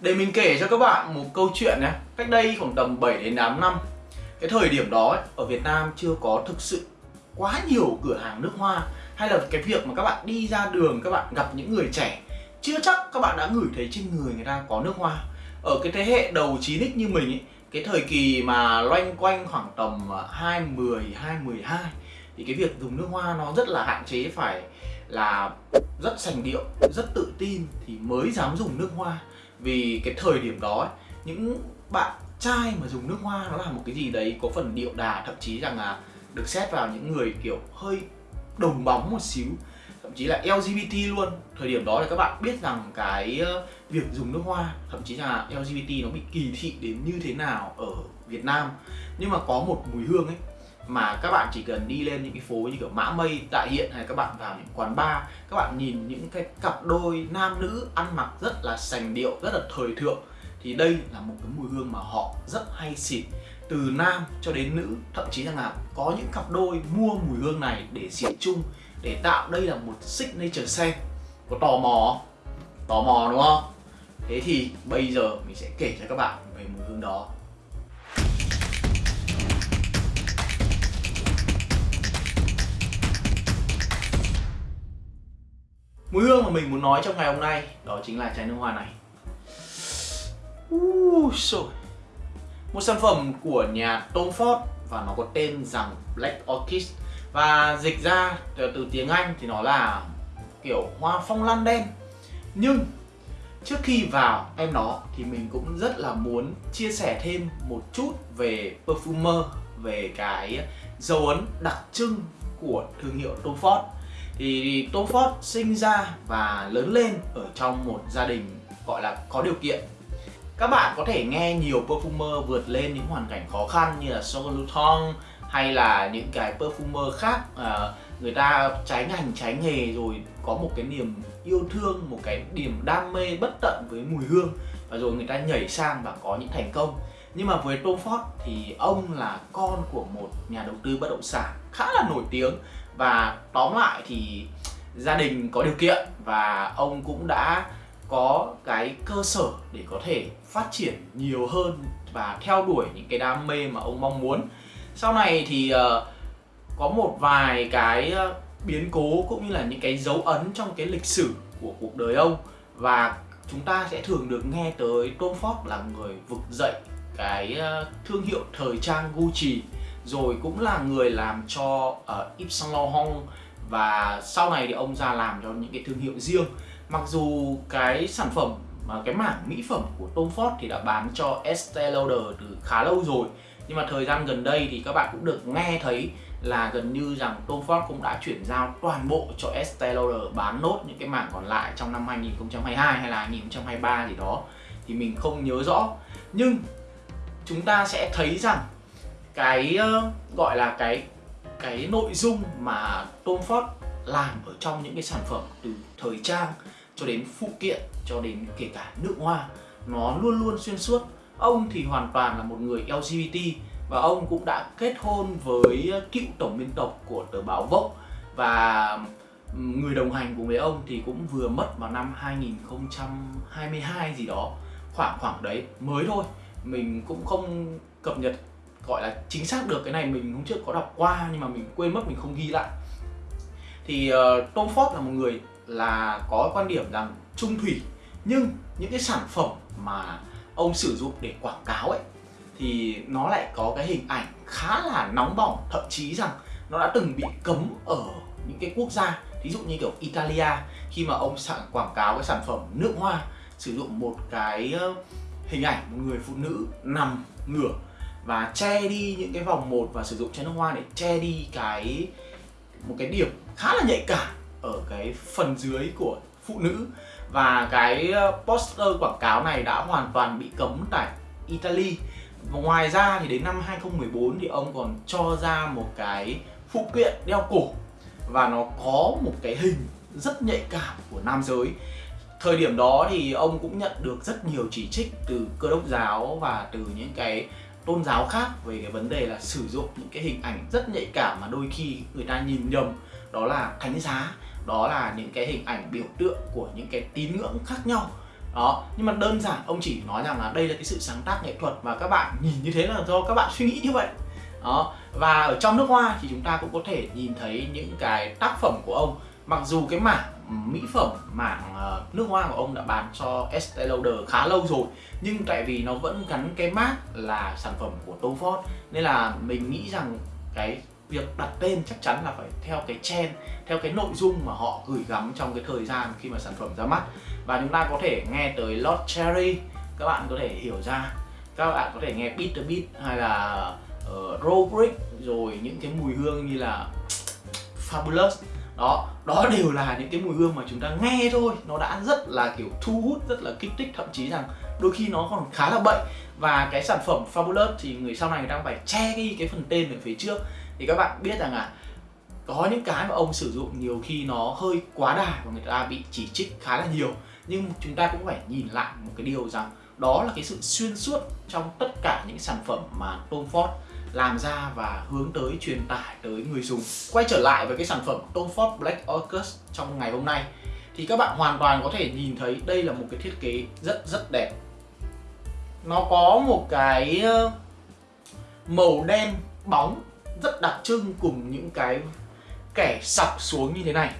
Để mình kể cho các bạn một câu chuyện nhé. Cách đây khoảng tầm 7 đến 8 năm Cái thời điểm đó ấy, ở Việt Nam chưa có thực sự quá nhiều cửa hàng nước hoa Hay là cái việc mà các bạn đi ra đường các bạn gặp những người trẻ Chưa chắc các bạn đã ngửi thấy trên người người ta có nước hoa. Ở cái thế hệ đầu 9X như mình ấy Cái thời kỳ mà loanh quanh khoảng tầm à, 2010, 2012 Thì cái việc dùng nước hoa nó rất là hạn chế phải là rất sành điệu, rất tự tin thì mới dám dùng nước hoa vì cái thời điểm đó ấy, những bạn trai mà dùng nước hoa nó là một cái gì đấy có phần điệu đà thậm chí rằng là được xét vào những người kiểu hơi đồng bóng một xíu thậm chí là LGBT luôn. Thời điểm đó thì các bạn biết rằng cái việc dùng nước hoa thậm chí là LGBT nó bị kỳ thị đến như thế nào ở Việt Nam. Nhưng mà có một mùi hương ấy mà các bạn chỉ cần đi lên những cái phố như kiểu Mã Mây, Đại Hiện hay các bạn vào những quán bar các bạn nhìn những cái cặp đôi nam nữ ăn mặc rất là sành điệu, rất là thời thượng thì đây là một cái mùi hương mà họ rất hay xịt. Từ nam cho đến nữ thậm chí là có những cặp đôi mua mùi hương này để xịt chung để tạo đây là một signature scent. Có tò mò tò mò đúng không? Thế thì bây giờ mình sẽ kể cho các bạn về mùi hương đó. Mùi hương mà mình muốn nói trong ngày hôm nay đó chính là chai nước hoa này. Uh, rồi. Một sản phẩm của nhà Tom Ford và nó có tên rằng Black Orchid. Và dịch ra từ tiếng Anh thì nó là kiểu hoa phong lan đen. Nhưng trước khi vào em nó thì mình cũng rất là muốn chia sẻ thêm một chút về perfumer về cái dấu ấn đặc trưng của thương hiệu Tom Ford thì Tom Ford sinh ra và lớn lên ở trong một gia đình gọi là có điều kiện. Các bạn có thể nghe nhiều perfumer vượt lên những hoàn cảnh khó khăn như là Jean Luton hay là những cái perfumer khác à, người ta trái ngành trái nghề rồi có một cái niềm yêu thương một cái niềm đam mê bất tận với mùi hương và rồi người ta nhảy sang và có những thành công. Nhưng mà với Tom Ford thì ông là con của một nhà đầu tư bất động sản khá là nổi tiếng và tóm lại thì gia đình có điều kiện và ông cũng đã có cái cơ sở để có thể phát triển nhiều hơn và theo đuổi những cái đam mê mà ông mong muốn. Sau này thì uh, có một vài cái ờ, biến cố cũng như là những cái dấu ấn trong cái lịch sử của cuộc đời ông. Và chúng ta sẽ thường được nghe tới Tom Ford là người vực dậy cái ờ, thương hiệu thời trang Gucci rồi cũng là người làm cho uh, Yves Saint Laurent. Và sau này thì ông ra làm cho những cái thương hiệu riêng. Mặc dù cái sản phẩm mà cái mảng mỹ phẩm của Tom Ford thì đã bán cho Estée Lauder từ khá lâu rồi. Nhưng mà thời gian gần đây thì các bạn cũng được nghe thấy là gần như rằng Tom Ford cũng đã chuyển giao toàn bộ cho Estée Lauder bán nốt những cái mảng còn lại trong năm 2022 hay là 2023 gì đó. Thì mình không nhớ rõ. Nhưng chúng ta sẽ thấy rằng cái ờ, gọi là cái cái nội dung mà Tom Ford làm ở trong những cái sản phẩm từ thời trang cho đến phụ kiện, cho đến kể cả nước hoa, nó luôn luôn xuyên suốt. Ông thì hoàn toàn là một người LGBT và ông cũng đã kết hôn với cựu tổng biên tập của tờ báo Vogue. Và người đồng hành cùng với ông thì cũng vừa mất vào năm 2022 gì đó, khoảng khoảng đấy, mới thôi. Mình cũng không cập nhật gọi là chính xác được cái này mình hôm trước có đọc qua nhưng mà mình quên mất mình không ghi lại. Thì uh, Tom Ford là một người là có quan điểm rằng trung thủy nhưng những cái sản phẩm mà ông sử dụng để quảng cáo ấy thì nó lại có cái hình ảnh khá là nóng bỏng thậm chí rằng nó đã từng bị cấm ở những cái quốc gia ví dụ như kiểu Italia khi mà ông sản quảng cáo cái sản phẩm nước hoa sử dụng một cái hình ảnh một người phụ nữ nằm ngửa và che đi những cái vòng một và sử dụng chai nước hoa để che đi cái, một cái điểm khá là nhạy cảm ở cái phần dưới của phụ nữ. Và cái ờ, poster quảng cáo này đã hoàn toàn bị cấm tại Italy. Và ngoài ra thì đến năm 2014 thì ông còn cho ra một cái phụ kiện đeo cổ. Và nó có một cái hình rất nhạy cảm của nam giới. Thời điểm đó thì ông cũng nhận được rất nhiều chỉ trích từ cơ đốc giáo và từ những cái tôn giáo khác về cái vấn đề là sử dụng những cái hình ảnh rất nhạy cảm mà đôi khi người ta nhìn nhầm. Đó là thánh giá, đó là những cái hình ảnh biểu tượng của những cái tín ngưỡng khác nhau. Đó, nhưng mà đơn giản, ông chỉ nói rằng là đây là cái sự sáng tác nghệ thuật và các bạn nhìn như thế là do các bạn suy nghĩ như vậy. Đó, và ở trong nước hoa thì chúng ta cũng có thể nhìn thấy những cái tác phẩm của ông. Mặc dù cái mảng mỹ phẩm mảng ờ, nước hoa của ông đã bán cho Estee Lauder khá lâu rồi. Nhưng tại vì nó vẫn gắn cái mác là sản phẩm của Tom Ford nên là mình nghĩ rằng cái việc đặt tên chắc chắn là phải theo cái trend theo cái nội dung mà họ gửi gắm trong cái thời gian khi mà sản phẩm ra mắt. Và chúng ta có thể nghe tới Lord Cherry các bạn có thể hiểu ra. Các bạn có thể nghe Peter Beat hay là ờ, uh, Robrick rồi những cái mùi hương như là Fabulous đó đó đều là những cái mùi hương mà chúng ta nghe thôi. Nó đã rất là, kiểu, thu hút, rất là kích thích. Thậm chí rằng đôi khi nó còn khá là bậy. Và cái sản phẩm Fabulous thì người sau này người đang phải che đi cái phần tên ở phía trước. Thì các bạn biết rằng là có những cái mà ông sử dụng nhiều khi nó hơi quá đà và người ta bị chỉ trích khá là nhiều. Nhưng chúng ta cũng phải nhìn lại một cái điều rằng đó là cái sự xuyên suốt trong tất cả những sản phẩm mà Tom Ford làm ra và hướng tới truyền tải tới người dùng. Quay trở lại với cái sản phẩm Tom Ford Black Orchid trong ngày hôm nay, thì các bạn hoàn toàn có thể nhìn thấy đây là một cái thiết kế rất rất đẹp. Nó có một cái ờ, màu đen bóng rất đặc trưng cùng những cái kẻ sọc xuống như thế này.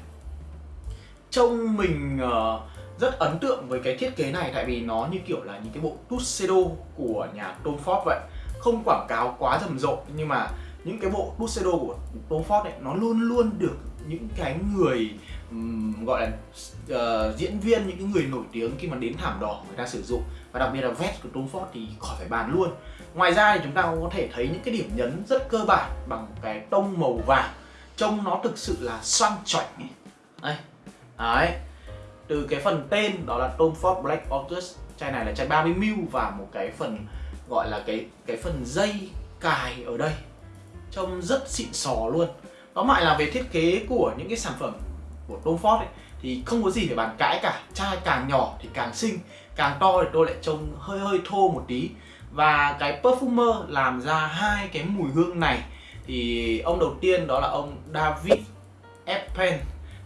Trông mình ờ, rất ấn tượng với cái thiết kế này tại vì nó như kiểu là những cái bộ Tuxedo của nhà Tom Ford vậy không quảng cáo quá rầm rộ nhưng mà những cái bộ Tuxedo của Tom Ford ấy nó luôn luôn được những cái người um, gọi là uh, diễn viên những cái người nổi tiếng khi mà đến thảm đỏ người ta sử dụng. Và đặc biệt là vest của Tom Ford thì khỏi phải bàn luôn. Ngoài ra thì chúng ta cũng có thể thấy những cái điểm nhấn rất cơ bản bằng cái tông màu vàng. Trông nó thực sự là xoăn choảnh đây đấy. Từ cái phần tên đó là Tom Ford Black Orchid chai này là chai 30ml và một cái phần gọi là cái cái phần dây cài ở đây. Trông rất xịn sò luôn. Nó lại là về thiết kế của những cái sản phẩm của Tom Ford ấy, thì không có gì để bàn cãi cả. Chai càng nhỏ thì càng xinh càng to thì tôi lại trông hơi hơi thô một tí. Và cái perfumer làm ra hai cái mùi hương này thì ông đầu tiên đó là ông David Eppen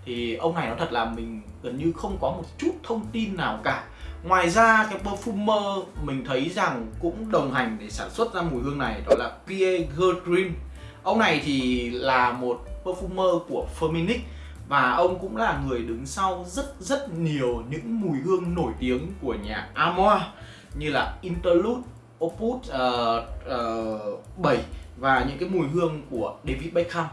thì ông này nó thật là mình gần như không có một chút thông tin nào cả. Ngoài ra cái perfumer mình thấy rằng cũng đồng hành để sản xuất ra mùi hương này đó là Pierre Gertrin Ông này thì là một perfumer của Firmenich và ông cũng là người đứng sau rất rất nhiều những mùi hương nổi tiếng của nhà Amoa như là Interlude, Opus uh, uh, 7 và những cái mùi hương của David Beckham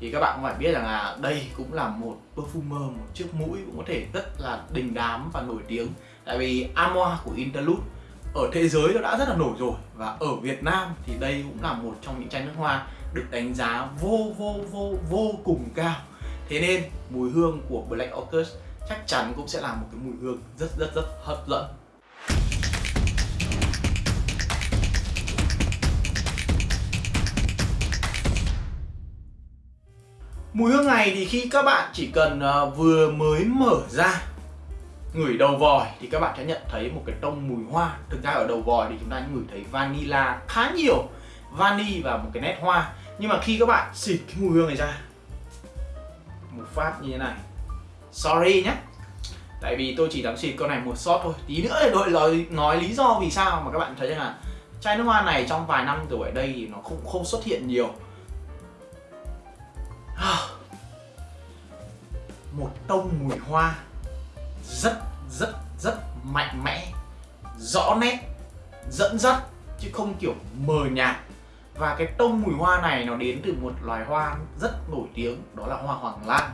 thì các bạn cũng phải biết rằng là đây cũng là một perfumer, một chiếc mũi cũng có thể rất là đình đám và nổi tiếng. Tại vì amoa của Interlude ở thế giới nó đã rất là nổi rồi và ở Việt Nam thì đây cũng là một trong những chai nước hoa được đánh giá vô vô vô vô cùng cao. Thế nên mùi hương của Black Orchid chắc chắn cũng sẽ là một cái mùi hương rất rất rất hấp dẫn. Mùi hương này thì khi các bạn chỉ cần ờ, vừa mới mở ra ngửi đầu vòi thì các bạn sẽ nhận thấy một cái tông mùi hoa. Thực ra ở đầu vòi thì chúng ta ngửi thấy vanilla khá nhiều vani và một cái nét hoa. Nhưng mà khi các bạn xịt cái mùi hương này ra một phát như thế này. Sorry nhé. Tại vì tôi chỉ dám xịt con này một shot thôi. Tí nữa để đội nói, nói lý do vì sao mà các bạn thấy là chai nước hoa này trong vài năm rồi ở đây thì nó không không xuất hiện nhiều. một tông mùi hoa rất rất rất mạnh mẽ, rõ nét, dẫn dắt, chứ không kiểu mờ nhạt. Và cái tông mùi hoa này nó đến từ một loài hoa rất nổi tiếng, đó là hoa hoàng lan.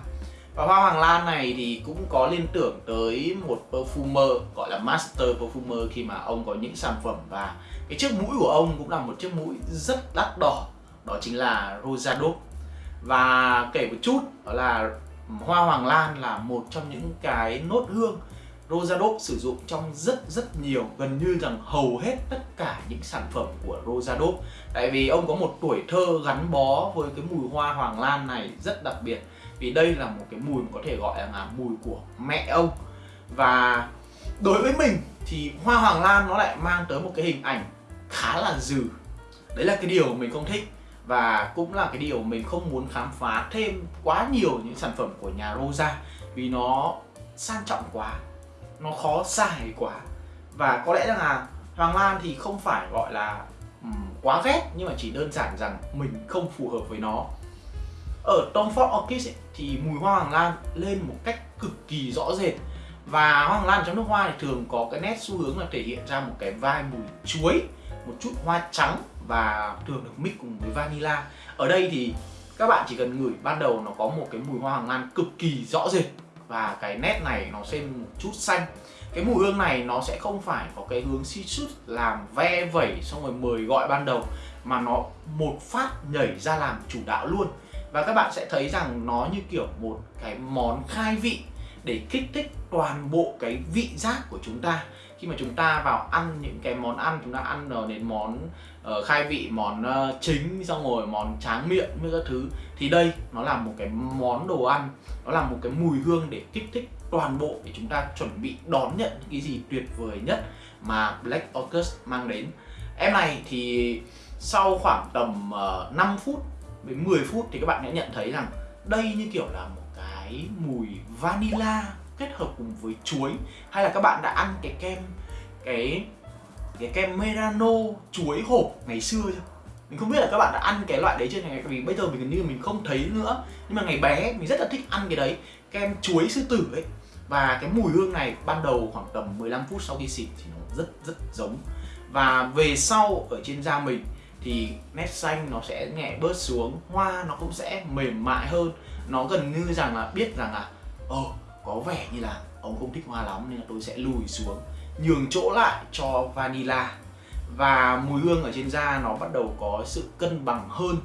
Và hoa hoàng lan này thì cũng có liên tưởng tới một perfumer, gọi là master perfumer, khi mà ông có những sản phẩm. Và cái chiếc mũi của ông cũng là một chiếc mũi rất đắt đỏ, đó chính là Rosado. Và kể một chút, đó là hoa hoàng lan là một trong những cái nốt hương Rosadop sử dụng trong rất rất nhiều, gần như rằng hầu hết tất cả những sản phẩm của Rosadop tại vì ông có một tuổi thơ gắn bó với cái mùi hoa hoàng lan này rất đặc biệt, vì đây là một cái mùi có thể gọi là mùi của mẹ ông. Và đối với mình thì hoa hoàng lan nó lại mang tới một cái hình ảnh khá là dừ. Đấy là cái điều mình không thích và cũng là cái điều mình không muốn khám phá thêm quá nhiều những sản phẩm của nhà Rosa vì nó sang trọng quá nó khó xài quá. Và có lẽ rằng là Hoàng Lan thì không phải gọi là um, quá ghét nhưng mà chỉ đơn giản rằng mình không phù hợp với nó. Ở Tom Ford Orchid ấy, thì mùi hoa hoàng lan lên một cách cực kỳ rõ rệt. Và hoa hoàng lan trong nước hoa thì thường có cái nét xu hướng là thể hiện ra một cái vai mùi chuối một chút hoa trắng và thường được mix cùng với vanilla. Ở đây thì các bạn chỉ cần ngửi, ban đầu nó có một cái mùi hoa hoàng lan cực kỳ rõ rệt và cái nét này nó sẽ một chút xanh. Cái mùi hương này nó sẽ không phải có cái hướng citrus làm ve vẩy xong rồi mời gọi ban đầu, mà nó một phát nhảy ra làm chủ đạo luôn. Và các bạn sẽ thấy rằng nó như kiểu một cái món khai vị để kích thích toàn bộ cái vị giác của chúng ta. Khi mà chúng ta vào ăn những cái món ăn, chúng ta ăn đến món uh, khai vị món uh, chính xong rồi món tráng miệng với các thứ. Thì đây nó là một cái món đồ ăn nó là một cái mùi hương để kích thích toàn bộ để chúng ta chuẩn bị đón nhận những cái gì tuyệt vời nhất mà Black Orchid mang đến. Em này thì sau khoảng tầm ờ, uh, 5 phút đến 10 phút thì các bạn sẽ nhận thấy rằng đây như kiểu là một cái mùi vanilla kết hợp cùng với chuối hay là các bạn đã ăn cái kem cái cái kem Merano chuối hộp ngày xưa chưa? Mình không biết là các bạn đã ăn cái loại đấy chưa này vì bây giờ mình gần như mình không thấy nữa. Nhưng mà ngày bé mình rất là thích ăn cái đấy. Kem chuối sư tử ấy. Và cái mùi hương này ban đầu khoảng tầm 15 phút sau khi xịt thì nó rất rất giống. Và về sau ở trên da mình thì nét xanh nó sẽ nhẹ bớt xuống. Hoa nó cũng sẽ mềm mại hơn. Nó gần như rằng là biết rằng là ồ oh, có vẻ như là ông không thích hoa lắm nên là tôi sẽ lùi xuống nhường chỗ lại cho vanilla. Và mùi hương ở trên da nó bắt đầu có sự cân bằng hơn.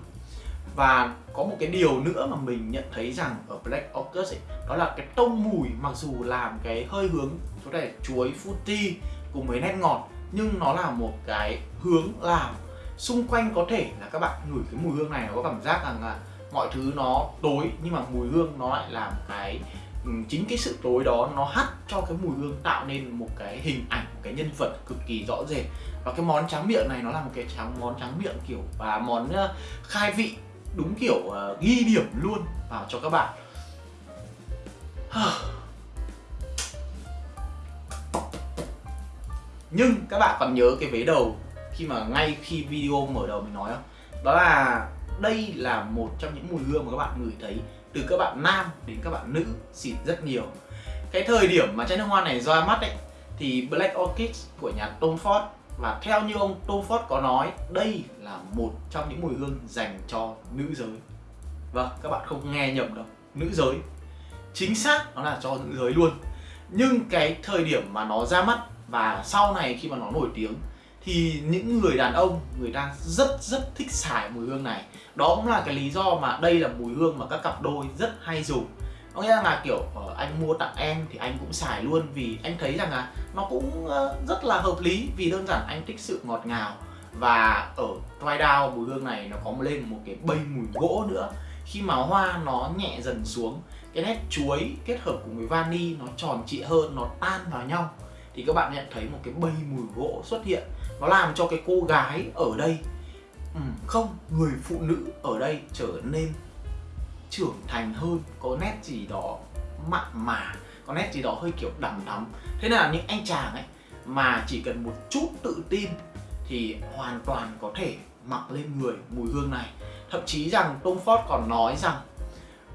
Và có một cái điều nữa mà mình nhận thấy rằng ở Black Orchid ấy, đó là cái tông mùi mặc dù làm cái hơi hướng có thể chuối fruity cùng với nét ngọt nhưng nó là một cái hướng làm xung quanh có thể là các bạn ngửi cái mùi hương này nó có cảm giác rằng là mọi thứ nó tối nhưng mà mùi hương nó lại làm cái Ừ, chính cái sự tối đó nó hắt cho cái mùi hương tạo nên một cái hình ảnh một cái nhân vật cực kỳ rõ rệt. Và cái món tráng miệng này nó là một cái tráng món tráng miệng kiểu và món ờ, khai vị đúng kiểu uh, ghi điểm luôn vào cho các bạn. Nhưng các bạn còn nhớ cái vế đầu khi mà ngay khi video mở đầu mình nói không? Đó là đây là một trong những mùi hương mà các bạn ngửi thấy từ các bạn nam đến các bạn nữ xịt rất nhiều. Cái thời điểm mà chai nước hoa này ra mắt ấy, thì Black Orchid của nhà Tom Ford, và theo như ông Tom Ford có nói, đây là một trong những mùi hương dành cho nữ giới. Vâng các bạn không nghe nhầm đâu, nữ giới. Chính xác nó là cho nữ giới luôn. Nhưng cái thời điểm mà nó ra mắt và sau này khi mà nó nổi tiếng thì những người đàn ông, người ta rất rất thích xài mùi hương này. Đó cũng là cái lý do mà đây là mùi hương mà các cặp đôi rất hay dùng. Có nghĩa là kiểu ờ, anh mua tặng em thì anh cũng xài luôn vì anh thấy rằng là nó cũng ờ, rất là hợp lý vì đơn giản anh thích sự ngọt ngào. Và ở dry down mùi hương này nó có lên một cái bay mùi gỗ nữa. Khi mà hoa nó nhẹ dần xuống, cái nét chuối kết hợp cùng với vani nó tròn trịa hơn, nó tan vào nhau. Thì các bạn nhận thấy một cái bay mùi gỗ xuất hiện nó làm cho cái cô gái ở đây ừ, không người phụ nữ ở đây trở nên trưởng thành hơn có nét gì đó mặn mà có nét gì đó hơi kiểu đằm đắm. Thế là những anh chàng ấy mà chỉ cần một chút tự tin thì hoàn toàn có thể mặc lên người mùi hương này. Thậm chí rằng Tom Ford còn nói rằng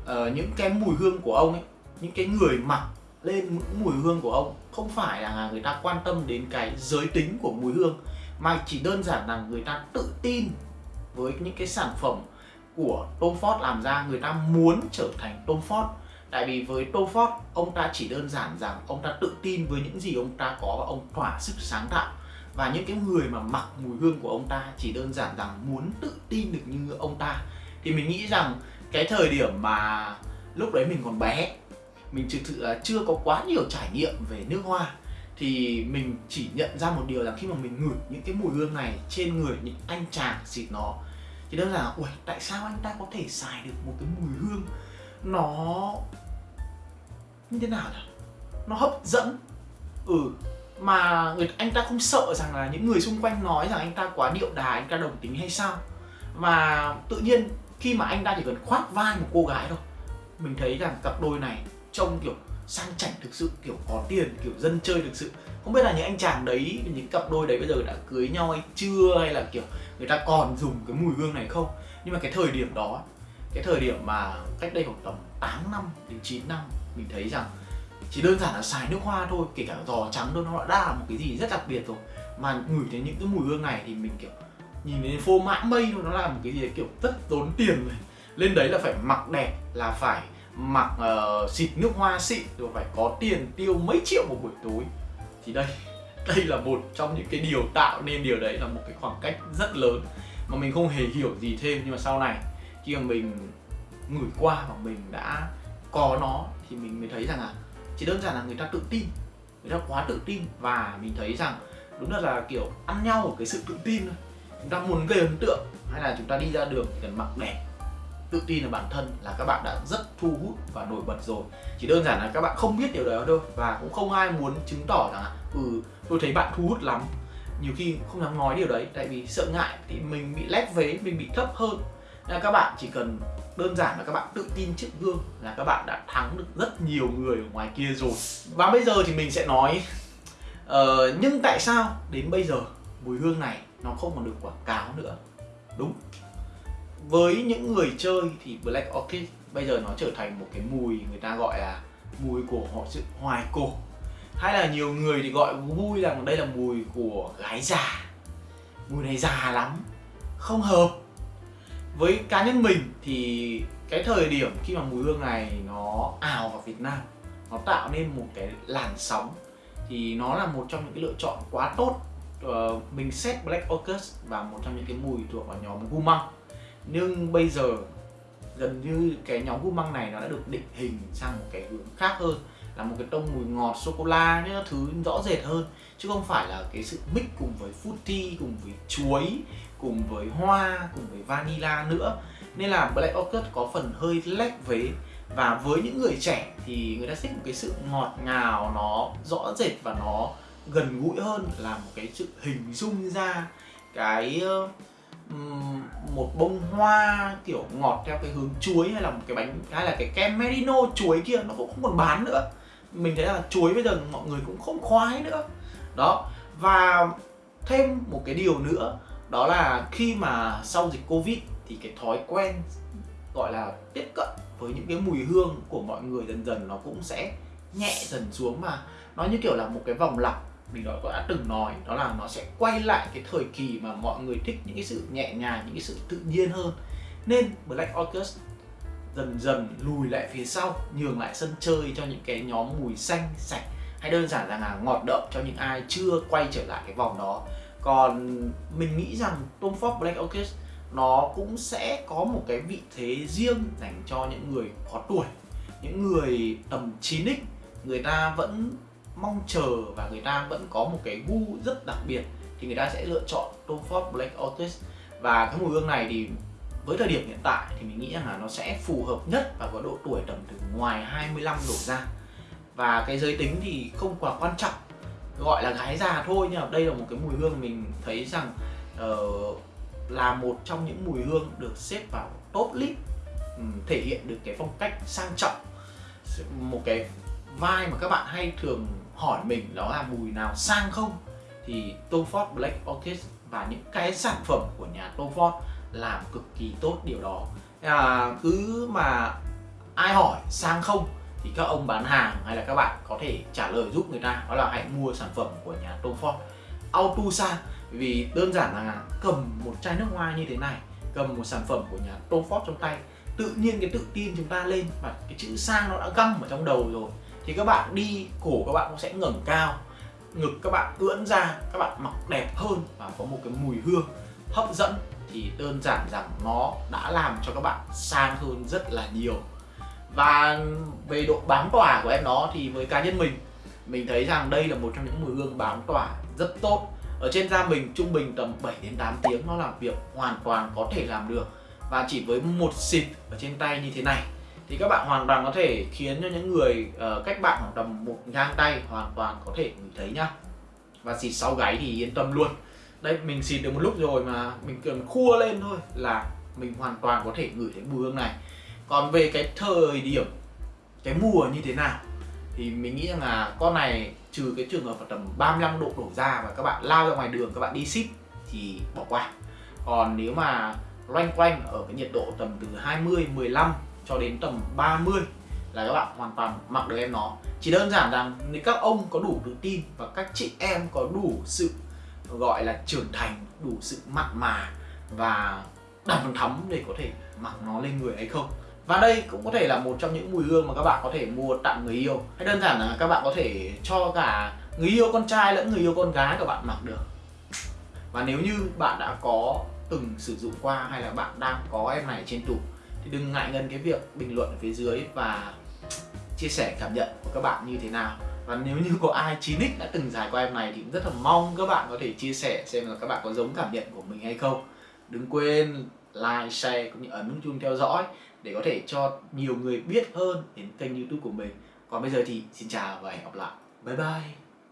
uh, những cái mùi hương của ông ấy những cái người mặc lên những mùi hương của ông. Không phải là người ta quan tâm đến cái giới tính của mùi hương, mà chỉ đơn giản là người ta tự tin với những cái sản phẩm của Tom Ford làm ra. Người ta muốn trở thành Tom Ford. Tại vì với Tom Ford, ông ta chỉ đơn giản rằng ông ta tự tin với những gì ông ta có và ông thỏa sức sáng tạo. Và những cái người mà mặc mùi hương của ông ta chỉ đơn giản rằng muốn tự tin được như ông ta. Thì mình nghĩ rằng cái thời điểm mà lúc đấy mình còn bé mình thực sự là chưa có quá nhiều trải nghiệm về nước hoa. Thì mình chỉ nhận ra một điều là khi mà mình ngửi những cái mùi hương này trên người những anh chàng xịt nó, thì đơn giản là ui tại sao anh ta có thể xài được một cái mùi hương nó như thế nào nhỉ? Nó hấp dẫn. Ừ mà người, anh ta không sợ rằng là những người xung quanh nói rằng anh ta quá điệu đà, anh ta đồng tính hay sao. Mà tự nhiên khi mà anh ta chỉ cần khoác vai một cô gái thôi, mình thấy rằng cặp đôi này trông kiểu sang chảnh thực sự, kiểu có tiền, kiểu dân chơi thực sự. Không biết là những anh chàng đấy, những cặp đôi đấy bây giờ đã cưới nhau hay chưa, hay là kiểu người ta còn dùng cái mùi hương này không? Nhưng mà cái thời điểm đó, cái thời điểm mà cách đây khoảng tầm 8 năm đến 9 năm, mình thấy rằng chỉ đơn giản là xài nước hoa thôi, kể cả giò trắng thôi, nó đã là một cái gì rất đặc biệt rồi. Mà ngửi thấy những cái mùi hương này thì mình kiểu nhìn đến phô mã mây thôi, nó là một cái gì kiểu rất tốn tiền rồi. Lên đấy là phải mặc đẹp, là phải mặc uh, xịt nước hoa xịn rồi phải có tiền tiêu mấy triệu một buổi tối. Thì đây đây là một trong những cái điều tạo nên điều đấy là một cái khoảng cách rất lớn mà mình không hề hiểu gì thêm. Nhưng mà sau này khi mà mình ngửi qua và mình đã có nó thì mình mới thấy rằng là chỉ đơn giản là người ta tự tin người ta quá tự tin. Và mình thấy rằng đúng là là kiểu ăn nhau ở cái sự tự tin thôi. Chúng ta muốn gây ấn tượng hay là chúng ta đi ra đường cần mặc đẹp tự tin là bản thân là các bạn đã rất thu hút và nổi bật rồi. Chỉ đơn giản là các bạn không biết điều đó thôi và cũng không ai muốn chứng tỏ rằng ừ tôi thấy bạn thu hút lắm. Nhiều khi không dám nói điều đấy tại vì sợ ngại thì mình bị lép vế mình bị thấp hơn. Nên các bạn chỉ cần đơn giản là các bạn tự tin trước gương là các bạn đã thắng được rất nhiều người ở ngoài kia rồi. Và bây giờ thì mình sẽ nói uh, nhưng tại sao đến bây giờ mùi hương này nó không còn được quảng cáo nữa? Đúng với những người chơi thì Black Orchid bây giờ nó trở thành một cái mùi người ta gọi là mùi của họ sự hoài cổ. Hay là nhiều người thì gọi vui rằng đây là mùi của gái già. Mùi này già lắm không hợp. Với cá nhân mình thì cái thời điểm khi mà mùi hương này nó ào vào Việt Nam nó tạo nên một cái làn sóng thì nó là một trong những cái lựa chọn quá tốt. Uh, mình xét Black Orchid và một trong những cái mùi thuộc vào nhóm gu măng nhưng bây giờ, gần như cái nhóm gu măng này nó đã được định hình sang một cái hướng khác hơn, là một cái tông mùi ngọt sô cô la những thứ rõ rệt hơn. Chứ không phải là cái sự mix cùng với fruity cùng với chuối, cùng với hoa, cùng với vanilla nữa. Nên là Black Orchid có phần hơi lép vế. Và với những người trẻ thì người ta thích một cái sự ngọt ngào, nó rõ rệt và nó gần gũi hơn, là một cái sự hình dung ra cái một bông hoa kiểu ngọt theo cái hướng chuối hay là một cái bánh, hay là cái kem merino chuối kia, nó cũng không còn bán nữa. Mình thấy là chuối bây giờ mọi người cũng không khoái nữa. Đó, và thêm một cái điều nữa, đó là khi mà sau dịch covid thì cái thói quen gọi là tiếp cận với những cái mùi hương của mọi người dần dần nó cũng sẽ nhẹ dần xuống mà. Nó như kiểu là một cái vòng lặp mình đã, đã từng nói đó là nó sẽ quay lại cái thời kỳ mà mọi người thích những cái sự nhẹ nhàng những cái sự tự nhiên hơn. Nên Black Orchid dần dần lùi lại phía sau nhường lại sân chơi cho những cái nhóm mùi xanh sạch hay đơn giản là ngọt đậm cho những ai chưa quay trở lại cái vòng đó. Còn mình nghĩ rằng Tom Ford Black Orchid nó cũng sẽ có một cái vị thế riêng dành cho những người có tuổi những người tầm 9x người ta vẫn mong chờ và người ta vẫn có một cái gu rất đặc biệt thì người ta sẽ lựa chọn Tom Ford Black Otis. Và cái mùi hương này thì với thời điểm hiện tại thì mình nghĩ rằng là nó sẽ phù hợp nhất và có độ tuổi tầm từ ngoài 25 đổ ra. Và cái giới tính thì không quá quan trọng gọi là gái già thôi nhưng mà đây là một cái mùi hương mình thấy rằng uh, là một trong những mùi hương được xếp vào top list um, thể hiện được cái phong cách sang trọng một cái vai mà các bạn hay thường hỏi mình đó là mùi nào sang không thì Tom Ford Black Orchid và những cái sản phẩm của nhà Tom Ford làm cực kỳ tốt điều đó. À, cứ mà ai hỏi sang không thì các ông bán hàng hay là các bạn có thể trả lời giúp người ta đó là hãy mua sản phẩm của nhà Tom Ford. Auto sang vì đơn giản là cầm một chai nước hoa như thế này cầm một sản phẩm của nhà Tom Ford trong tay tự nhiên cái tự tin chúng ta lên và cái chữ sang nó đã găm ở trong đầu rồi thì các bạn đi cổ các bạn cũng sẽ ngẩng cao, ngực các bạn ưỡn ra, các bạn mặc đẹp hơn và có một cái mùi hương hấp dẫn thì đơn giản rằng nó đã làm cho các bạn sang hơn rất là nhiều. Và về độ bám tỏa của em nó thì với cá nhân mình mình thấy rằng đây là một trong những mùi hương bám tỏa rất tốt. Ở trên da mình trung bình tầm 7 đến 8 tiếng, nó làm việc hoàn toàn có thể làm được. Và chỉ với một xịt ở trên tay như thế này thì các bạn hoàn toàn có thể khiến cho những người uh, cách bạn khoảng tầm một gang tay hoàn toàn có thể ngửi thấy nhá. Và xịt sau gáy thì yên tâm luôn. Đây mình xịt được một lúc rồi mà mình cần khua lên thôi là mình hoàn toàn có thể ngửi thấy mùi hương này. Còn về cái thời điểm cái mùa như thế nào thì mình nghĩ rằng là con này trừ cái trường hợp là tầm 35 độ đổ ra và các bạn lao ra ngoài đường các bạn đi ship thì bỏ qua. Còn nếu mà loanh quanh ở cái nhiệt độ tầm từ 20 15 cho đến tầm 30 là các bạn hoàn toàn mặc được em nó. Chỉ đơn giản rằng nếu các ông có đủ tự tin và các chị em có đủ sự, gọi là, trưởng thành, đủ sự mặn mà và đầm thắm để có thể mặc nó lên người hay không. Và đây cũng có thể là một trong những mùi hương mà các bạn có thể mua tặng người yêu. Hay đơn giản là các bạn có thể cho cả người yêu con trai lẫn người yêu con gái của bạn mặc được. Và nếu như bạn đã có từng sử dụng qua hay là bạn đang có em này trên tủ thì đừng ngại ngần cái việc bình luận ở phía dưới và chia sẻ cảm nhận của các bạn như thế nào. Và nếu như có ai 9x đã từng giải qua em này thì cũng rất là mong các bạn có thể chia sẻ xem là các bạn có giống cảm nhận của mình hay không. Đừng quên like, share cũng như ấn nút chuông theo dõi để có thể cho nhiều người biết hơn đến kênh youtube của mình. Còn bây giờ thì xin chào và hẹn gặp lại. Bye bye.